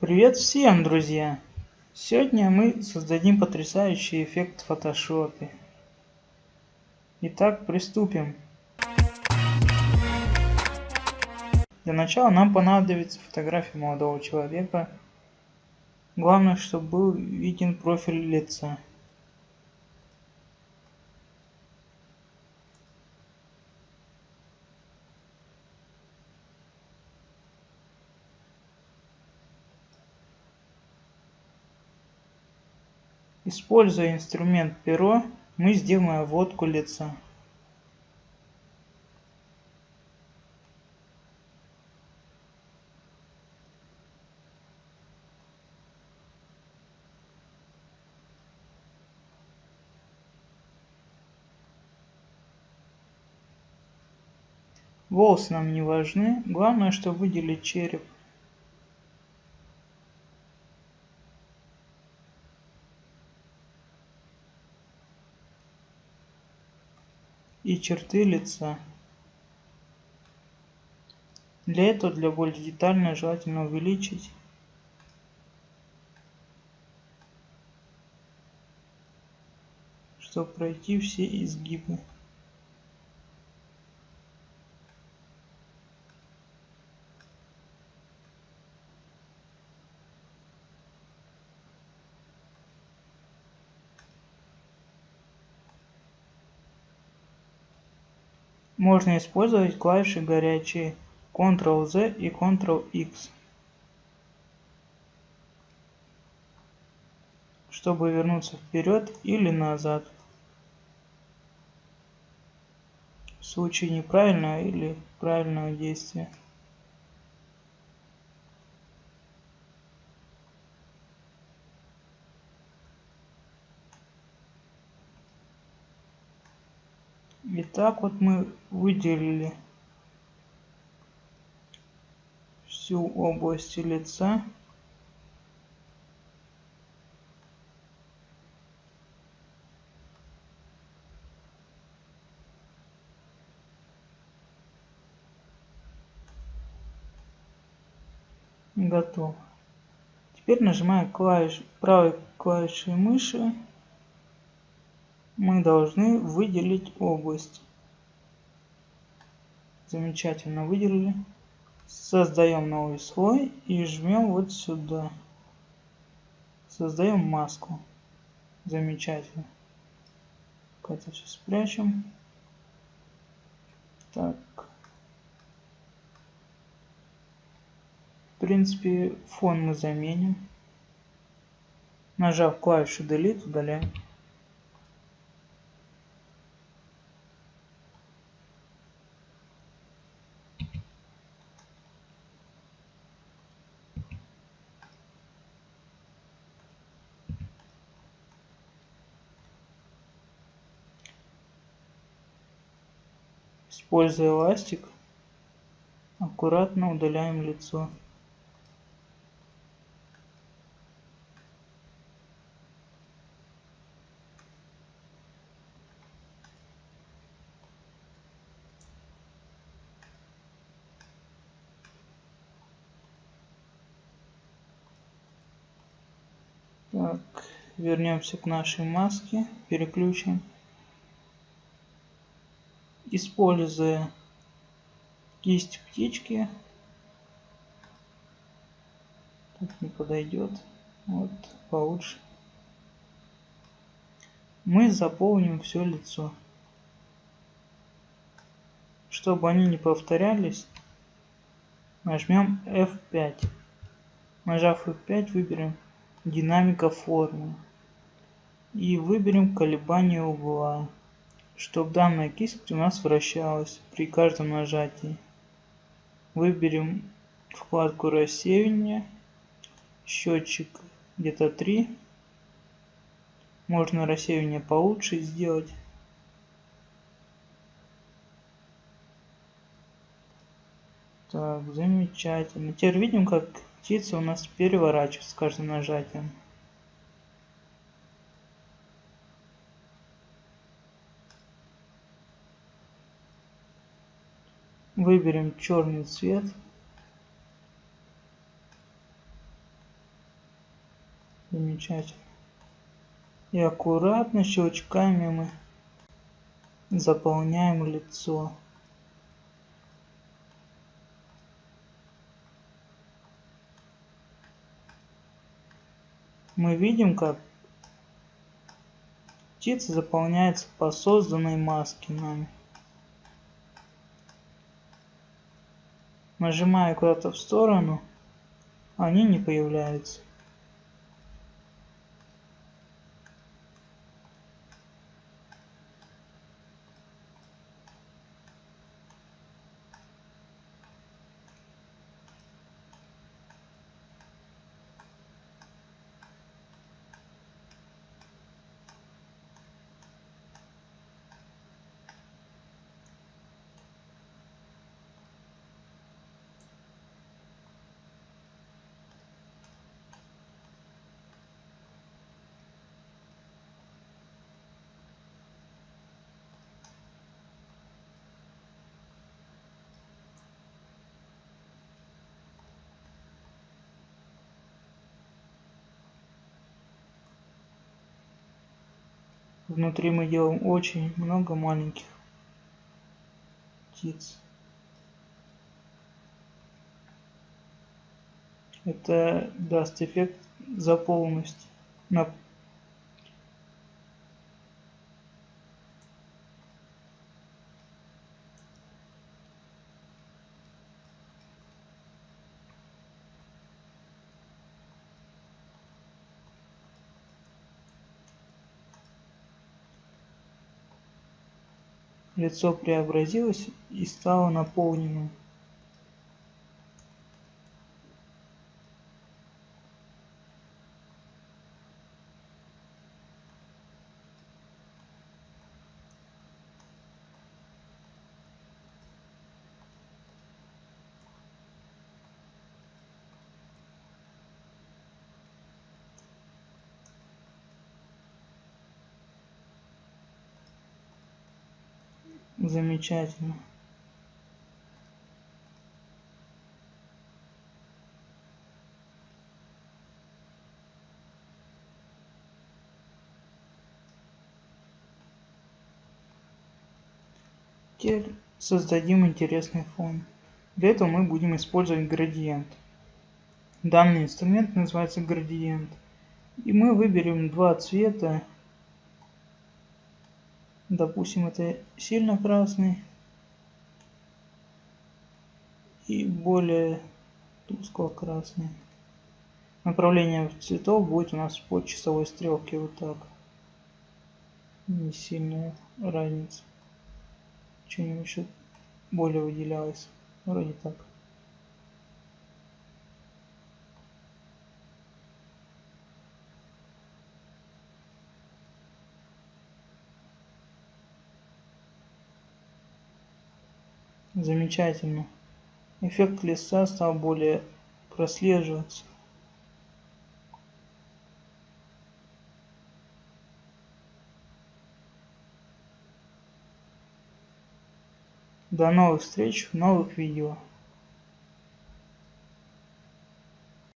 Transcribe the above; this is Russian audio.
Привет всем, друзья! Сегодня мы создадим потрясающий эффект в фотошопе. Итак, приступим. Для начала нам понадобится фотография молодого человека. Главное, чтобы был виден профиль лица. Используя инструмент перо, мы сделаем обводку лица. Волосы нам не важны, главное, чтобы выделить череп. И черты лица. Для этого, для более детально, желательно увеличить чтобы пройти все изгибы. Можно использовать клавиши горячие Ctrl-Z и Ctrl-X, чтобы вернуться вперед или назад. В случае неправильного или правильного действия. И так вот мы выделили всю область лица. Готово. Теперь нажимаем клавиш, правой клавишей мыши мы должны выделить область. Замечательно выделили. Создаем новый слой и жмем вот сюда. Создаем маску. Замечательно. Это все спрячем. Так. В принципе, фон мы заменим. Нажав клавишу Delete, удаляем. Используя эластик, аккуратно удаляем лицо. Так, вернемся к нашей маске, переключим используя кисть птички. Тут не подойдет. Вот получше. Мы заполним все лицо. Чтобы они не повторялись нажмем F5 нажав F5 выберем динамика формы. И выберем колебание угла чтобы данная кисть у нас вращалась при каждом нажатии. Выберем вкладку рассеивания, счетчик где-то 3. Можно рассеивание получше сделать. Так, замечательно. Теперь видим, как птица у нас переворачивается с каждым нажатием. Выберем черный цвет. Замечательно. И аккуратно щелчками мы заполняем лицо. Мы видим, как птица заполняется по созданной маске нами. Нажимая куда-то в сторону, они не появляются. Внутри мы делаем очень много маленьких птиц. Это даст эффект заполненности на Лицо преобразилось и стало наполненным. Замечательно. Теперь создадим интересный фон. Для этого мы будем использовать градиент. Данный инструмент называется градиент. И мы выберем два цвета допустим это сильно красный и более тускло красный направление цветов будет у нас по часовой стрелке вот так. Не сильная разница. Что-нибудь еще более выделялось. Вроде так Замечательно. Эффект листа стал более прослеживаться. До новых встреч в новых видео.